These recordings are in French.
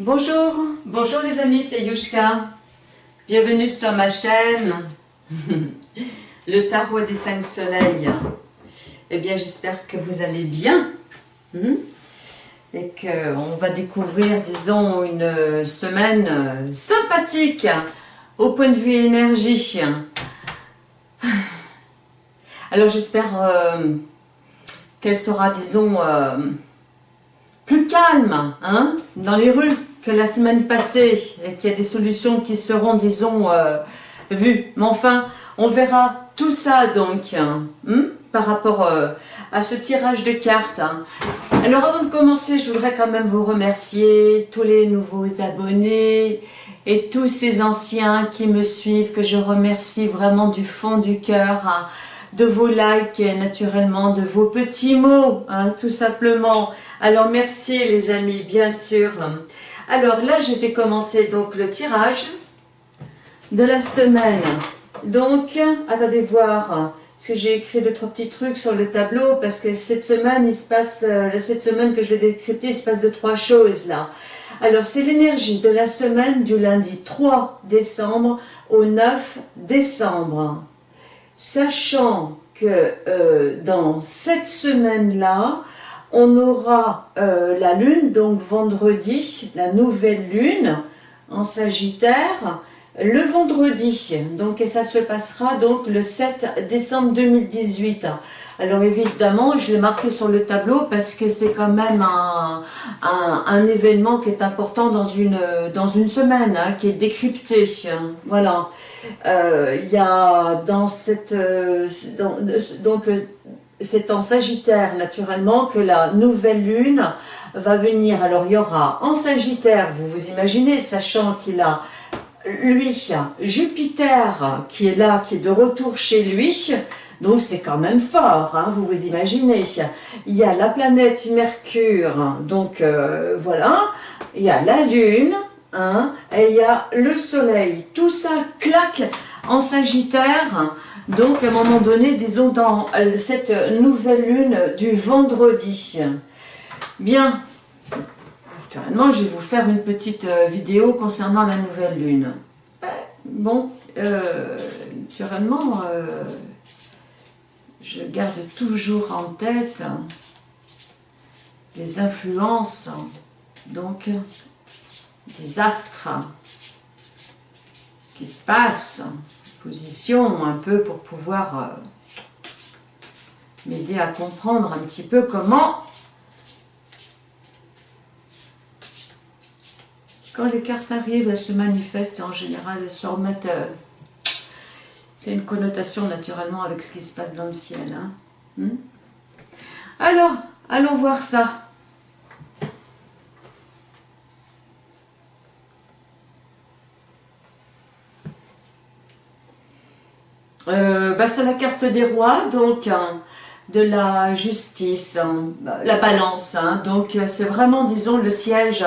Bonjour, bonjour les amis, c'est Yushka. Bienvenue sur ma chaîne, le tarot des cinq soleils. Eh bien, j'espère que vous allez bien hmm? et qu'on va découvrir, disons, une semaine sympathique au point de vue énergie. Alors, j'espère euh, qu'elle sera, disons, euh, plus calme hein, dans les rues que la semaine passée et qu'il y a des solutions qui seront, disons, euh, vues. Mais enfin, on verra tout ça donc hein, par rapport euh, à ce tirage de cartes. Hein. Alors avant de commencer, je voudrais quand même vous remercier, tous les nouveaux abonnés et tous ces anciens qui me suivent, que je remercie vraiment du fond du cœur de vos likes et naturellement de vos petits mots, hein, tout simplement. Alors merci les amis, bien sûr. Alors là, je vais commencer donc le tirage de la semaine. Donc, attendez voir, parce que j'ai écrit deux, trois petits trucs sur le tableau, parce que cette semaine, il se passe, euh, cette semaine que je vais décrypter, il se passe de trois choses là. Alors, c'est l'énergie de la semaine du lundi 3 décembre au 9 décembre sachant que euh, dans cette semaine-là, on aura euh, la lune, donc vendredi, la nouvelle lune en Sagittaire, le vendredi, donc et ça se passera donc le 7 décembre 2018. Alors évidemment, je l'ai marqué sur le tableau parce que c'est quand même un, événement qui est important dans une, dans une semaine, hein, qui est décrypté. Voilà. Euh, il y a dans cette... Euh, donc c'est en Sagittaire naturellement que la nouvelle lune va venir. Alors il y aura en Sagittaire, vous vous imaginez, sachant qu'il a lui, Jupiter qui est là, qui est de retour chez lui, donc c'est quand même fort, hein, vous vous imaginez. Il y a la planète Mercure, donc voilà, il y a la Lune, Hein, et il y a le soleil. Tout ça claque en sagittaire. Donc, à un moment donné, disons, dans cette nouvelle lune du vendredi. Bien. Naturellement, je vais vous faire une petite euh, vidéo concernant la nouvelle lune. Bon, euh, naturellement, euh, je garde toujours en tête les influences. Donc, des astres, ce qui se passe, un peu pour pouvoir euh, m'aider à comprendre un petit peu comment quand les cartes arrivent, elles se manifestent et en général elles se remettent euh, c'est une connotation naturellement avec ce qui se passe dans le ciel. Hein. Hmm? Alors, allons voir ça. Euh, bah, c'est la carte des rois, donc hein, de la justice, hein, bah, la balance. Hein. donc euh, c'est vraiment, disons, le siège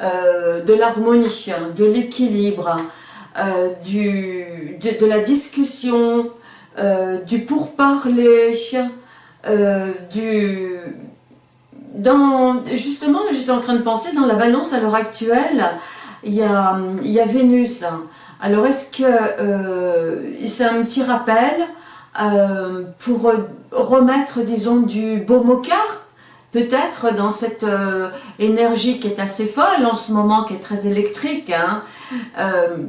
euh, de l'harmonie, de l'équilibre, de, la discussion, du pourparler, du... Dans, justement, j'étais en train de penser, dans la balance à l'heure actuelle, il y a Vénus, alors, est-ce que euh, c'est un petit rappel euh, pour remettre, disons, du baume au cœur Peut-être dans cette euh, énergie qui est assez folle en ce moment, qui est très électrique, hein,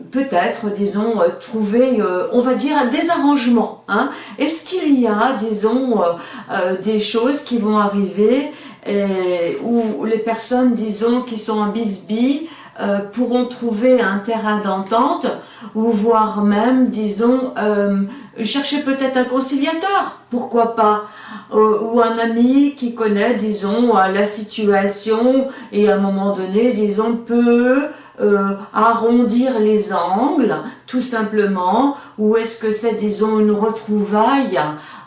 peut-être, disons, trouver, on va dire, des arrangements. Hein. Est-ce qu'il y a, disons, des choses qui vont arriver où les personnes, disons, qui sont en bisbille, euh, pourront trouver un terrain d'entente ou voire même, disons, euh, chercher peut-être un conciliateur, pourquoi pas, euh, ou un ami qui connaît, disons, la situation et à un moment donné, disons, peut arrondir les angles, tout simplement, ou est-ce que c'est, disons, une retrouvaille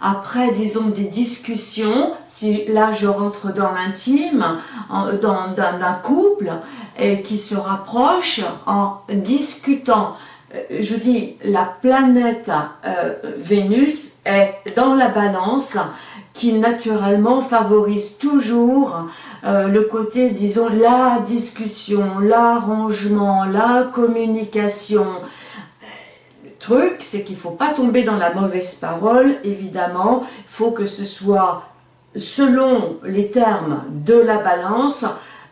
après, disons, des discussions, si là je rentre dans l'intime, d'un couple, qui se rapprochent en discutant. Euh, je dis, la planète euh, Vénus est dans la balance qui naturellement favorise toujours euh, le côté, disons, la discussion, l'arrangement, la communication. Le truc, c'est qu'il ne faut pas tomber dans la mauvaise parole, évidemment. Il faut que ce soit selon les termes de la balance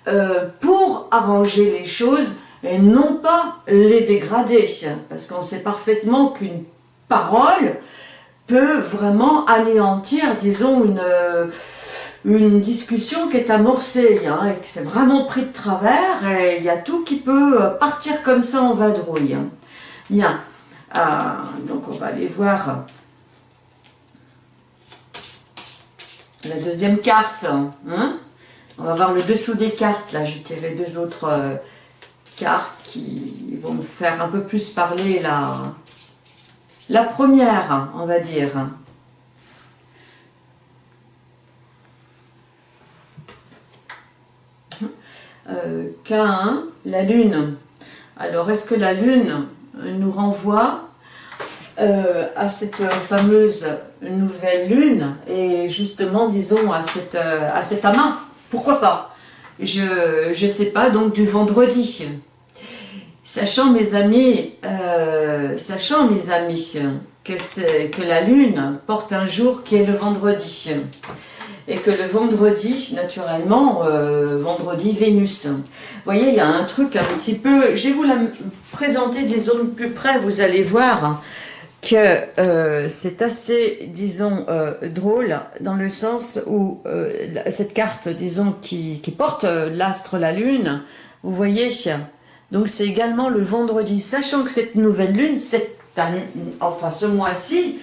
euh, pour arranger les choses et non pas les dégrader. Parce qu'on sait parfaitement qu'une parole peut vraiment anéantir, disons, une, euh, une discussion qui est amorcée, hein, et qui s'est vraiment pris de travers, et il y a tout qui peut partir comme ça en vadrouille. Bien, euh, donc on va aller voir la deuxième carte. Hein. On va voir le dessous des cartes, là j'ai tiré deux autres euh, cartes qui vont me faire un peu plus parler la, première, on va dire. Euh, K1, la Lune. Alors, est-ce que la Lune nous renvoie euh, à cette fameuse nouvelle Lune et justement, disons, à, cette, euh, à cet amas? Pourquoi pas? Je ne sais pas, donc du vendredi. Sachant mes amis, euh, sachant mes amis que, que la lune porte un jour qui est le vendredi et que le vendredi, naturellement, euh, vendredi Vénus. Vous voyez, il y a un truc un petit peu, je vais vous la présenter, disons, de plus près, vous allez voir que euh, c'est assez, disons, drôle, dans le sens où cette carte, disons, qui, porte l'astre, la lune, vous voyez, donc c'est également le vendredi, sachant que cette nouvelle lune, cette enfin ce mois-ci,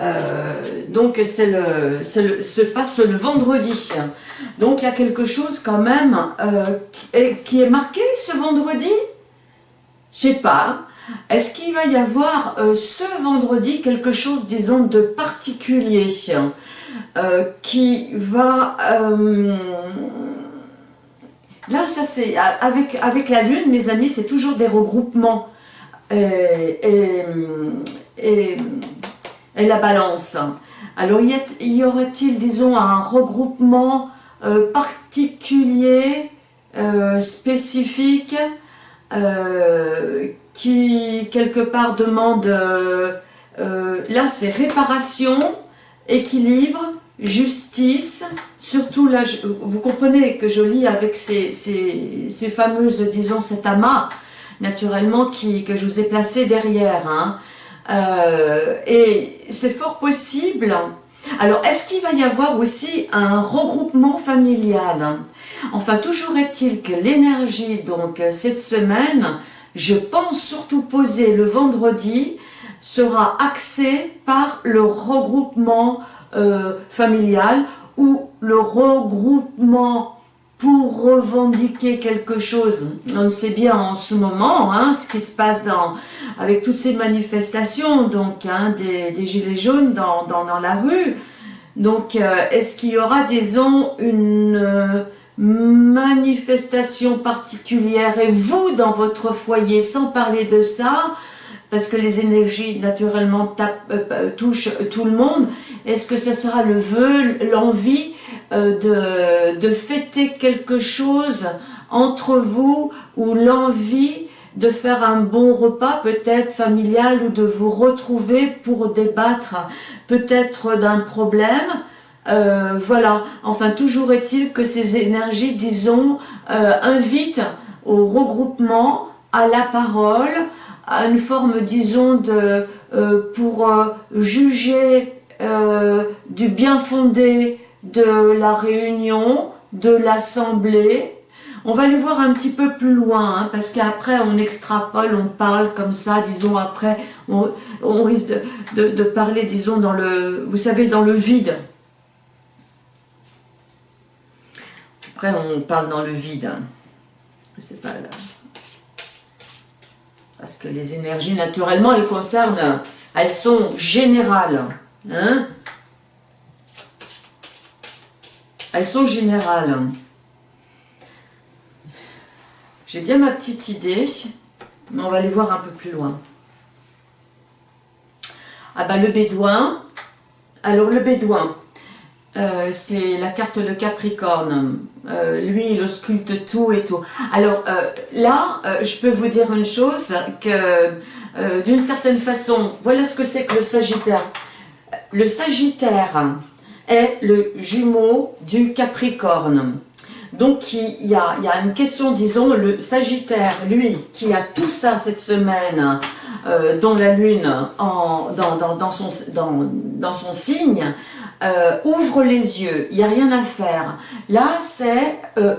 euh, donc c'est le, se passe le vendredi. Donc il y a quelque chose quand même euh, qui est marqué ce vendredi? Je sais pas. Est-ce qu'il va y avoir euh, ce vendredi quelque chose, disons, de particulier qui va Là, ça c'est avec, avec la Lune, mes amis, c'est toujours des regroupements. Et, la balance. Alors, y, aurait-il, disons, un regroupement euh, particulier, euh, spécifique, euh, qui quelque part demande, là c'est réparation, équilibre, justice, surtout là, vous comprenez que je lis avec ces, ces, fameuses, disons, cet amas, naturellement, qui, que je vous ai placé derrière. Hein. Euh, et c'est fort possible. Alors, est-ce qu'il va y avoir aussi un regroupement familial? Enfin, toujours est-il que l'énergie, donc, cette semaine, je pense surtout poser le vendredi, sera axée par le regroupement euh, familial ou le regroupement pour revendiquer quelque chose. On sait bien en ce moment hein, ce qui se passe avec toutes ces manifestations donc hein, des, gilets jaunes dans, dans, la rue. Donc, euh, est-ce qu'il y aura, disons, une euh, manifestation particulière. Et vous, dans votre foyer, sans parler de ça, parce que les énergies, naturellement, touchent tout le monde, est-ce que ce sera le vœu, l'envie euh, de, de fêter quelque chose entre vous ou l'envie de faire un bon repas peut-être familial ou de vous retrouver pour débattre peut-être d'un problème? Euh, voilà, enfin toujours est-il que ces énergies, disons, euh, invitent au regroupement, à la parole, à une forme, disons, de, pour juger euh, du bien fondé de la réunion, de l'assemblée. On va aller voir un petit peu plus loin, hein, parce qu'après on extrapole, on parle comme ça, disons après, on, risque de, parler, disons, dans le, vous savez, dans le vide. Après on parle dans le vide. Hein. C'est pas. Parce que les énergies, naturellement, elles concernent, elles sont générales. Hein Elles sont générales. J'ai bien ma petite idée, mais on va aller voir un peu plus loin. Ah bah le bédouin, alors le bédouin, euh, c'est la carte le Capricorne. Euh, lui, il ausculte tout et tout. Alors euh, là, je peux vous dire une chose, que d'une certaine façon, voilà ce que c'est que le Sagittaire. Le Sagittaire est le jumeau du Capricorne. Donc il y, a, une question, disons, le Sagittaire, lui, qui a tout ça cette semaine dans la Lune, dans, son, dans son signe, euh, ouvre les yeux, il n'y a rien à faire. Là, c'est euh,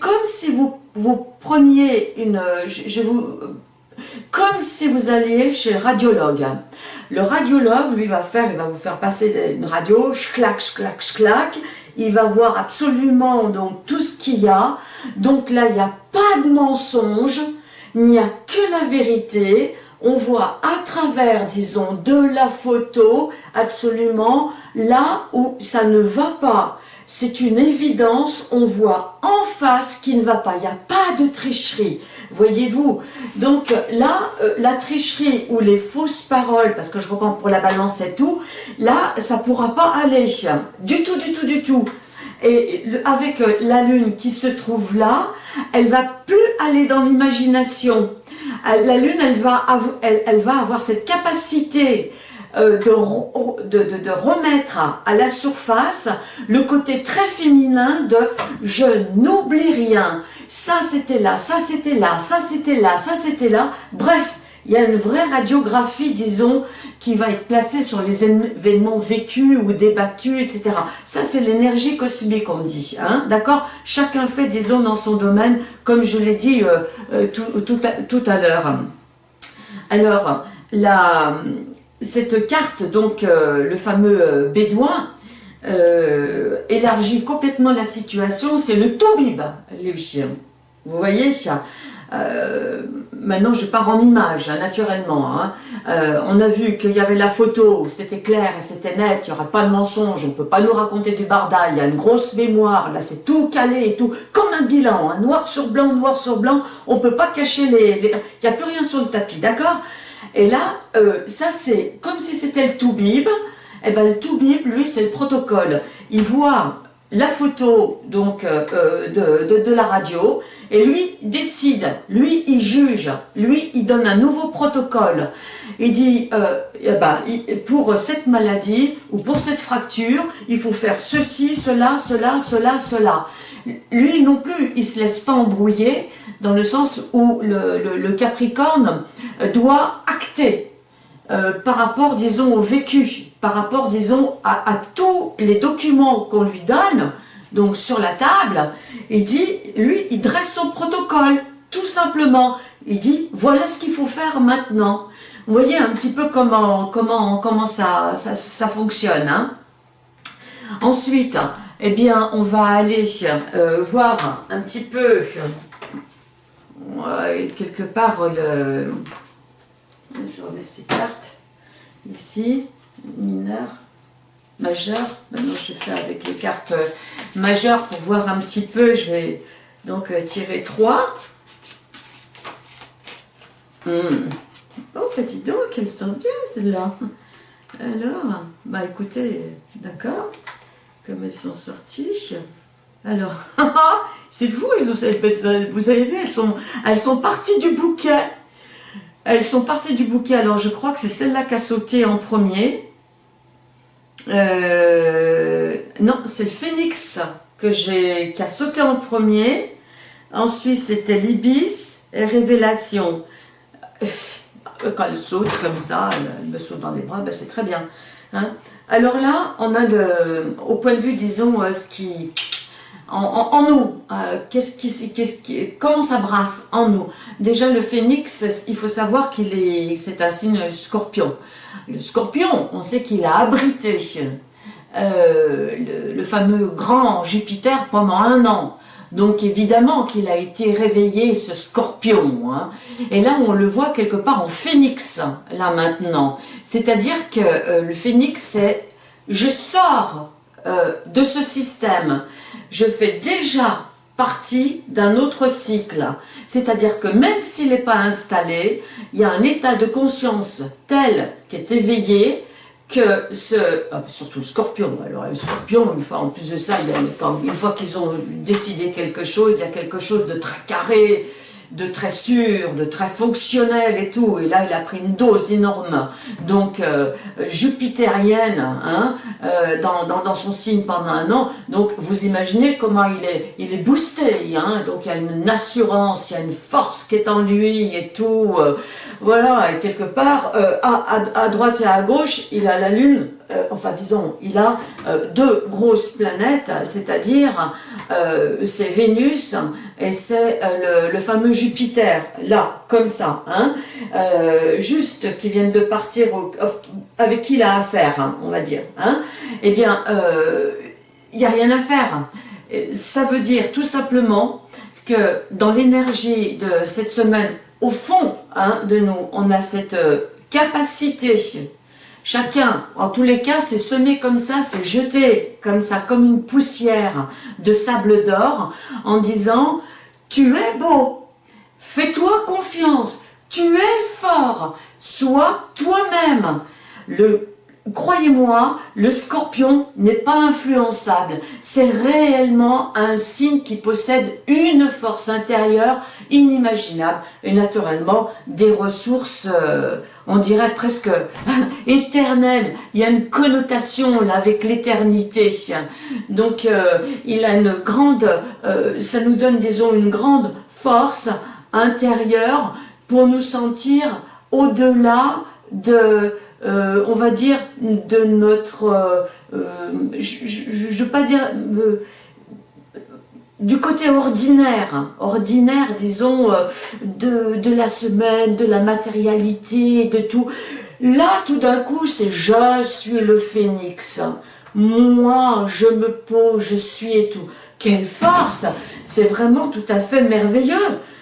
comme si vous, vous preniez une... Je, vous, comme si vous alliez chez le radiologue. Le radiologue, lui, va faire, il va vous faire passer une radio, clac, clac, clac, il va voir absolument donc tout ce qu'il y a. Donc là, il n'y a pas de mensonge, il n'y a que la vérité on voit à travers, disons, de la photo, absolument, là où ça ne va pas. C'est une évidence, on voit en face qui ne va pas, il n'y a pas de tricherie, voyez-vous. Donc là, euh, la tricherie ou les fausses paroles, parce que je reprends pour la balance et tout, là, ça ne pourra pas aller, du tout, du tout, du tout. Et avec euh, la lune qui se trouve là, elle va plus aller dans l'imagination la Lune, elle va, elle, va avoir cette capacité euh, de, de, remettre à la surface le côté très féminin de « je n'oublie rien ». Ça, c'était là, ça, c'était là, ça, c'était là, ça, c'était là. Bref, il y a une vraie radiographie, disons, qui va être placée sur les événements vécus ou débattus, etc. Ça, c'est l'énergie cosmique, on dit. Hein, D'accord? Chacun fait, disons, dans son domaine, comme je l'ai dit euh, euh, tout, à, l'heure. Alors, la, cette carte, donc, euh, le fameux bédouin, élargit complètement la situation. C'est le Toubib, lui. Vous voyez ça? Euh, maintenant, je pars en image, hein, naturellement. Hein. Euh, on a vu qu'il y avait la photo, c'était clair c'était net, il n'y aura pas de mensonge, on ne peut pas nous raconter du barda, il y a une grosse mémoire, là c'est tout calé et tout, comme un bilan, hein, noir sur blanc, noir sur blanc, on ne peut pas cacher les... Il n'y a plus rien sur le tapis, d'accord? Et là, euh, ça c'est comme si c'était le Toubib, et eh ben le Toubib, lui, c'est le protocole. Il voit la photo donc de, de, de la radio, et lui décide, lui il juge, lui il donne un nouveau protocole. Il dit, euh, eh ben, pour cette maladie ou pour cette fracture, il faut faire ceci, cela, cela, cela, cela. Lui non plus, il se laisse pas embrouiller dans le sens où le, Capricorne doit acter euh, par rapport, disons, au vécu, par rapport, disons, à tous les documents qu'on lui donne, donc sur la table, il dit, lui, il dresse son protocole, tout simplement. Il dit, voilà ce qu'il faut faire maintenant. Vous voyez un petit peu comment, comment, comment ça, ça, fonctionne. Hein. Ensuite, eh bien, on va aller euh, voir un petit peu, quelque part, le... Je remets ces cartes, ici, mineur majeur. Maintenant, je fais avec les cartes majeures pour voir un petit peu. Je vais donc euh, tirer 3. Hmm. Oh, petit donc, elles sont bien celles-là. Alors, bah écoutez, d'accord, comme elles sont sorties. Alors, c'est vous, vous avez vu, elles sont, elles sont parties du bouquet. Elles sont parties du bouquet, alors je crois que c'est celle-là qui a sauté en premier. Euh, non, c'est le phénix qui a sauté en premier. Ensuite, c'était l'ibis et révélation. Quand elle saute comme ça, elle, me saute dans les bras, ben c'est très bien. Hein. Alors là, on a le, au point de vue, disons, euh, ce qui, en, nous, euh, qui, comment ça brasse en nous? Déjà, le phénix, il faut savoir qu'il est, c'est un signe scorpion. Le scorpion, on sait qu'il a abrité euh, le, fameux grand Jupiter pendant un an. Donc évidemment qu'il a été réveillé, ce scorpion. Hein. Et là, on le voit quelque part en phénix, là maintenant. C'est-à-dire que euh, le phénix, c'est « je sors de ce système, je fais déjà partie d'un autre cycle. C'est-à-dire que même s'il n'est pas installé, il y a un état de conscience tel qui est éveillé que ce, ah, surtout le scorpion, alors le scorpion, une fois, en plus de ça, une fois qu'ils ont décidé quelque chose, il y a quelque chose de très carré, de très sûr, de très fonctionnel et tout. Et là, il a pris une dose énorme, donc euh, jupitérienne, hein, euh, dans, dans, son signe pendant un an. Donc, vous imaginez comment il est, il est boosté. Hein, donc, il y a une assurance, il y a une force qui est en lui et tout. Euh, voilà, quelque part, à, à, droite et à gauche, il a la lune enfin disons, il a deux grosses planètes, c'est-à-dire c'est Vénus et c'est euh, le, fameux Jupiter, là, comme ça, hein, euh, juste qui viennent de partir, avec qui il a affaire, hein, on va dire, hein, eh bien, euh, il n'y a rien à faire. Ça veut dire tout simplement que dans l'énergie de cette semaine, au fond hein, de nous, on a cette capacité Chacun, en tous les cas, c'est semé comme ça, c'est jeté comme ça, comme une poussière de sable d'or, en disant « Tu es beau, fais-toi confiance, tu es fort, sois toi-même ». Croyez-moi, le scorpion n'est pas influençable. C'est réellement un signe qui possède une force intérieure inimaginable et naturellement des ressources, euh, on dirait presque éternelles. Il y a une connotation là avec l'éternité. Donc euh, il a une grande, euh, ça nous donne disons une grande force intérieure pour nous sentir au-delà de euh, on va dire, de notre, euh, euh, je ne veux pas dire, du côté ordinaire, hein. ordinaire, disons, de, la semaine, de la matérialité, de tout. Là, tout d'un coup, c'est « je suis le phénix ». Moi, je me pose, je suis et tout. Quelle force C'est vraiment tout à fait merveilleux.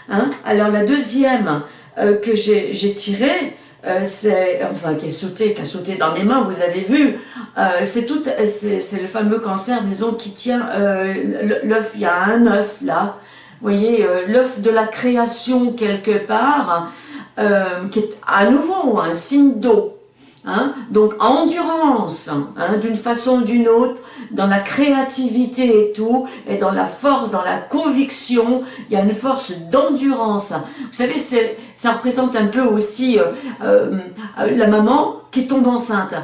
Hein Alors, la deuxième que j'ai tirée, euh, enfin, qui sauté, qui a sauté dans mes mains, vous avez vu, euh, c'est tout, c'est le fameux cancer, disons, qui tient euh, l'œuf, il y a un œuf là, vous voyez, l'œuf de la création quelque part, qui est à nouveau un signe d'eau, hein, donc endurance, hein, d'une façon ou d'une autre, dans la créativité et tout, et dans la force, dans la conviction, il y a une force d'endurance. Vous savez, ça représente un peu aussi euh, euh, la maman qui tombe enceinte.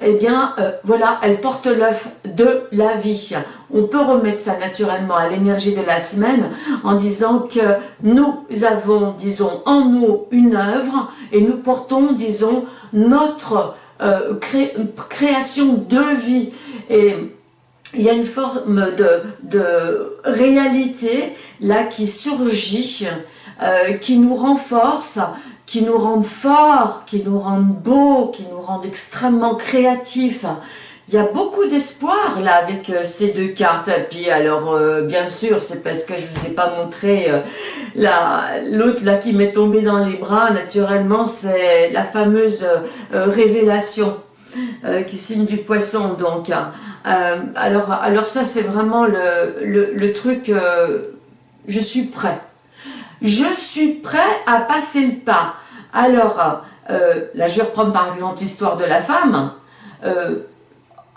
Eh bien, euh, voilà, elle porte l'œuf de la vie. On peut remettre ça naturellement à l'énergie de la semaine en disant que nous avons, disons, en nous une œuvre et nous portons, disons, notre création de vie. Et il y a une forme de, réalité là qui surgit, euh, qui nous renforce, qui nous rend forts, qui nous rend beaux, qui nous rend extrêmement créatifs. Il y a beaucoup d'espoir là avec euh, ces deux cartes. Puis alors, euh, bien sûr, c'est parce que je vous ai pas montré l'autre là qui m'est tombée dans les bras. Naturellement, c'est la fameuse révélation qui signe du poisson. Donc, euh, alors, alors ça, c'est vraiment le, le, truc, euh, je suis prêt. Je suis prêt à passer le pas. Alors, euh, là, je reprends par exemple l'histoire de la femme.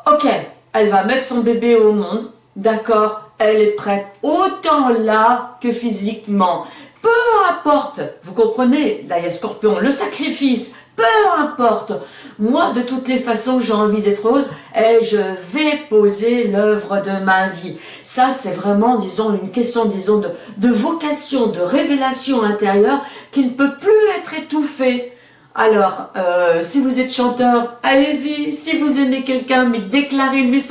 Ok, elle va mettre son bébé au monde, d'accord, elle est prête, autant là que physiquement. Peu importe, vous comprenez, là il Scorpion, le sacrifice, peu importe. Moi, de toutes les façons, j'ai envie d'être heureuse et je vais poser l'œuvre de ma vie. Ça, c'est vraiment, disons, une question, disons, de vocation, de révélation intérieure qui ne peut plus être étouffée. Alors, euh, si vous êtes chanteur, allez-y. Si vous aimez quelqu'un, mais déclarez-lui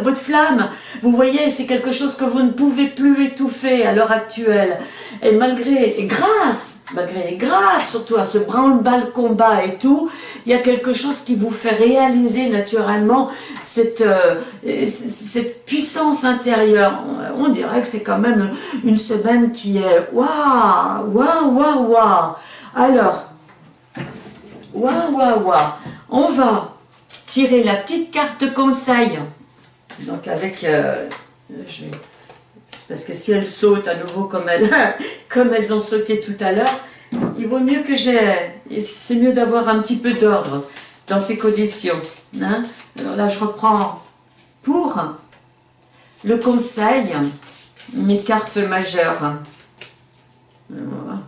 votre flamme. Vous voyez, c'est quelque chose que vous ne pouvez plus étouffer à l'heure actuelle. Et malgré, et grâce, malgré, grâce surtout à ce branle-bas combat et tout, il y a quelque chose qui vous fait réaliser naturellement cette, euh, cette puissance intérieure. On dirait que c'est quand même une semaine qui est waouh, waouh, waouh, waouh. Alors, Waouh, waouh, waouh. On va tirer la petite carte conseil. Donc avec... Euh, parce que si elles sautent à nouveau comme elles, ont sauté tout à l'heure, il vaut mieux que j'ai... C'est mieux d'avoir un petit peu d'ordre. dans ces conditions. Hein. Alors là, je reprends pour le conseil mes cartes majeures. Voilà.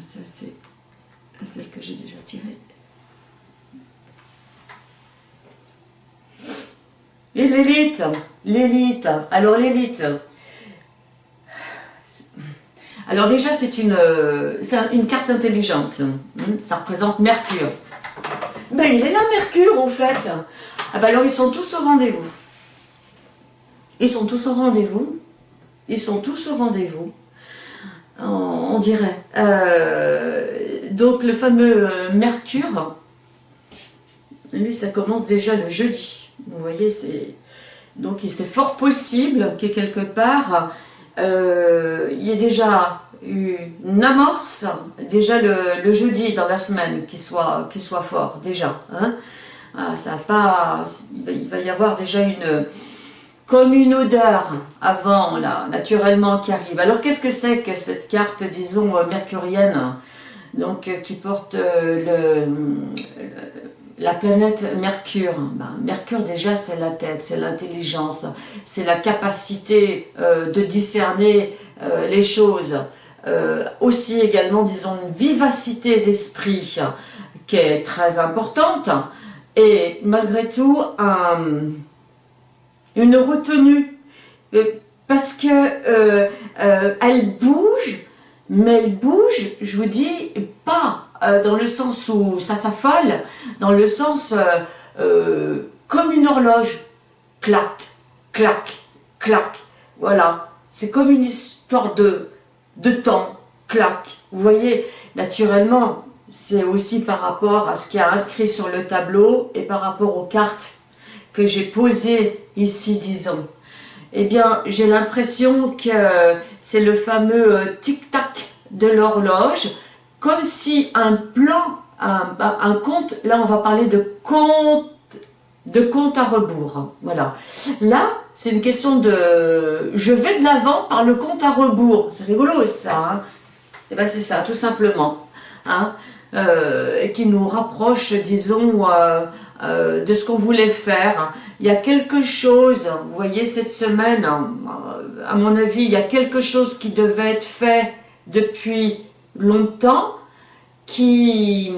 Ça, c'est celle que j'ai déjà tirée. Et l'élite, l'élite. Alors l'élite. Alors déjà, c'est une, carte intelligente. Hein. Ça représente Mercure. Ben, il est là, Mercure, au fait. Ah ben alors, ils sont tous au rendez-vous. Ils sont tous au rendez-vous. Ils sont tous au rendez-vous. On, dirait. Euh, donc, le fameux euh, Mercure, lui, ça commence déjà le jeudi. Vous voyez, c'est... Donc, c'est fort possible que quelque part, euh, il y ait déjà une amorce, déjà le, jeudi dans la semaine, qui soit, fort, déjà. Hein. Ah, ça il va y avoir déjà une, comme une odeur avant, là, naturellement, qui arrive. Alors, qu'est-ce que c'est que cette carte, disons, mercurienne, donc, qui porte le, la planète Mercure, ben, Mercure déjà c'est la tête, c'est l'intelligence, c'est la capacité euh, de discerner euh, les choses, euh, aussi également disons une vivacité d'esprit qui est très importante et malgré tout une retenue parce que elle bouge mais elle bouge, je vous dis, pas euh, dans le sens où ça s'affole, dans le sens euh, euh, comme une horloge, clac, clac, clac, voilà, c'est comme une histoire de, de temps, clac, vous voyez, naturellement, c'est aussi par rapport à ce qui est inscrit sur le tableau et par rapport aux cartes que j'ai posées ici, disons. Eh bien, j'ai l'impression que c'est le fameux tic-tac de l'horloge, comme si un plan, un, compte, là on va parler de compte, de compte à rebours, voilà. Là, c'est une question de, je vais de l'avant par le compte à rebours, c'est rigolo ça, hein eh ben c'est ça, tout simplement, hein euh, et qui nous rapproche, disons, euh, euh, de ce qu'on voulait faire. Il y a quelque chose, vous voyez, cette semaine, à mon avis, il y a quelque chose qui devait être fait depuis longtemps qui,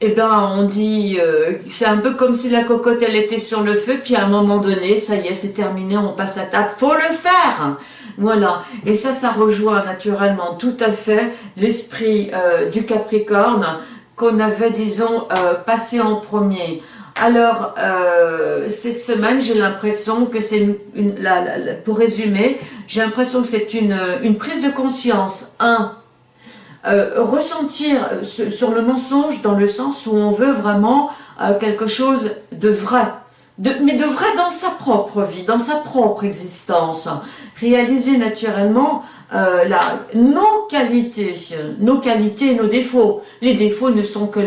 eh ben, on dit, euh, c'est un peu comme si la cocotte, elle était sur le feu, puis à un moment donné, ça y est, c'est terminé, on passe à table, faut le faire! Voilà, et ça, ça rejoint naturellement tout à fait l'esprit euh, du Capricorne qu'on avait, disons, euh, passé en premier. Alors, cette semaine, j'ai l'impression que c'est, une, pour résumer, j'ai l'impression que c'est une, une prise de conscience, un, euh, ressentir euh, sur le mensonge dans le sens où on veut vraiment euh, quelque chose de vrai, de, mais de vrai dans sa propre vie, dans sa propre existence. Réaliser naturellement la, nos qualités, nos qualités et nos défauts. Les défauts ne sont que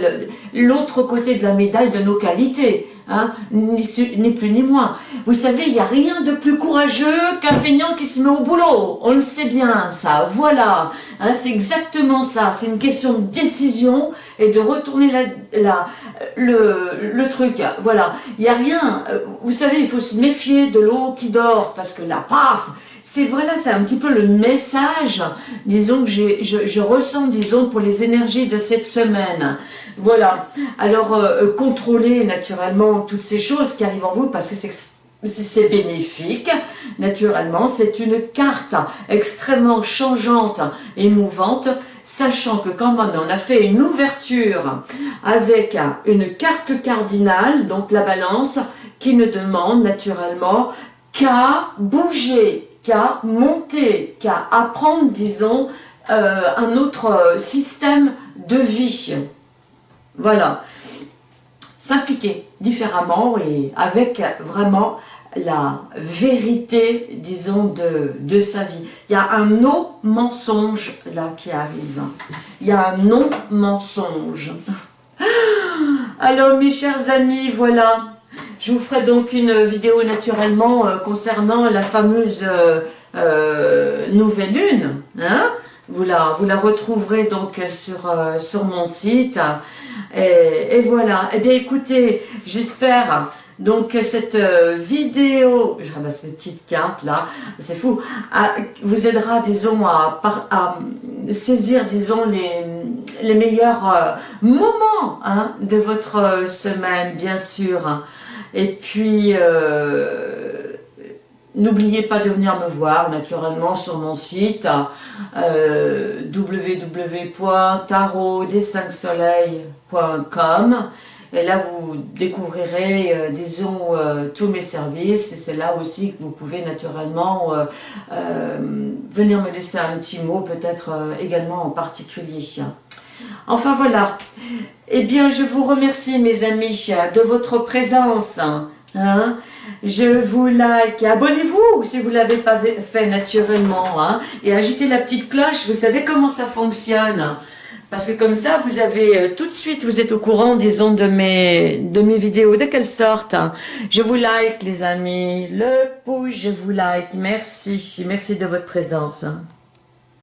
l'autre côté de la médaille de nos qualités. Hein, ni, plus ni moins. Vous savez, il n'y a rien de plus courageux qu'un feignant qui se met au boulot. On le sait bien, ça. Voilà. Hein, c'est exactement ça. C'est une question de décision et de retourner la, le, le truc. Voilà. Il n'y a rien. Vous savez, il faut se méfier de l'eau qui dort parce que là, paf c'est voilà, c'est un petit peu le message, disons, que je, je, ressens, disons, pour les énergies de cette semaine. Voilà. Alors, euh, euh, contrôler naturellement toutes ces choses qui arrivent en vous parce que c'est bénéfique, naturellement. C'est une carte extrêmement changeante et mouvante, sachant que quand même on a fait une ouverture avec une carte cardinale, donc la balance, qui ne demande naturellement qu'à bouger, monter, qu'à apprendre, disons, euh, un autre système de vie. Voilà. S'impliquer différemment et avec vraiment la vérité, disons, de, de sa vie. Il y a un non-mensonge là qui arrive. Il y a un non-mensonge. Alors mes chers amis, voilà. Je vous ferai donc une vidéo naturellement euh, concernant la fameuse euh, euh, nouvelle lune. Hein vous la, retrouverez donc sur, mon site. Et, voilà. Eh bien, écoutez, j'espère donc cette vidéo, je ramasse mes petites cartes là, c'est fou, vous aidera, disons, à, saisir, disons, les, les meilleurs moments hein, de votre semaine, bien sûr. Et puis, euh, n'oubliez pas de venir me voir naturellement sur mon site euh, www.tarot-des-5-soleils.com et là vous découvrirez, euh, disons, euh, tous mes services et c'est là aussi que vous pouvez naturellement venir me laisser un petit mot, peut-être également en particulier. Enfin voilà, eh bien je vous remercie mes amis de votre présence. Hein. Je vous like, abonnez-vous si vous ne l'avez pas fait naturellement. Hein. Et agitez la petite cloche, vous savez comment ça fonctionne. Parce que comme ça, vous avez euh, tout de suite, vous êtes au courant, disons, de mes, de mes vidéos. De quelle sorte hein. Je vous like, les amis. Le pouce, je vous like. Merci. Merci de votre présence.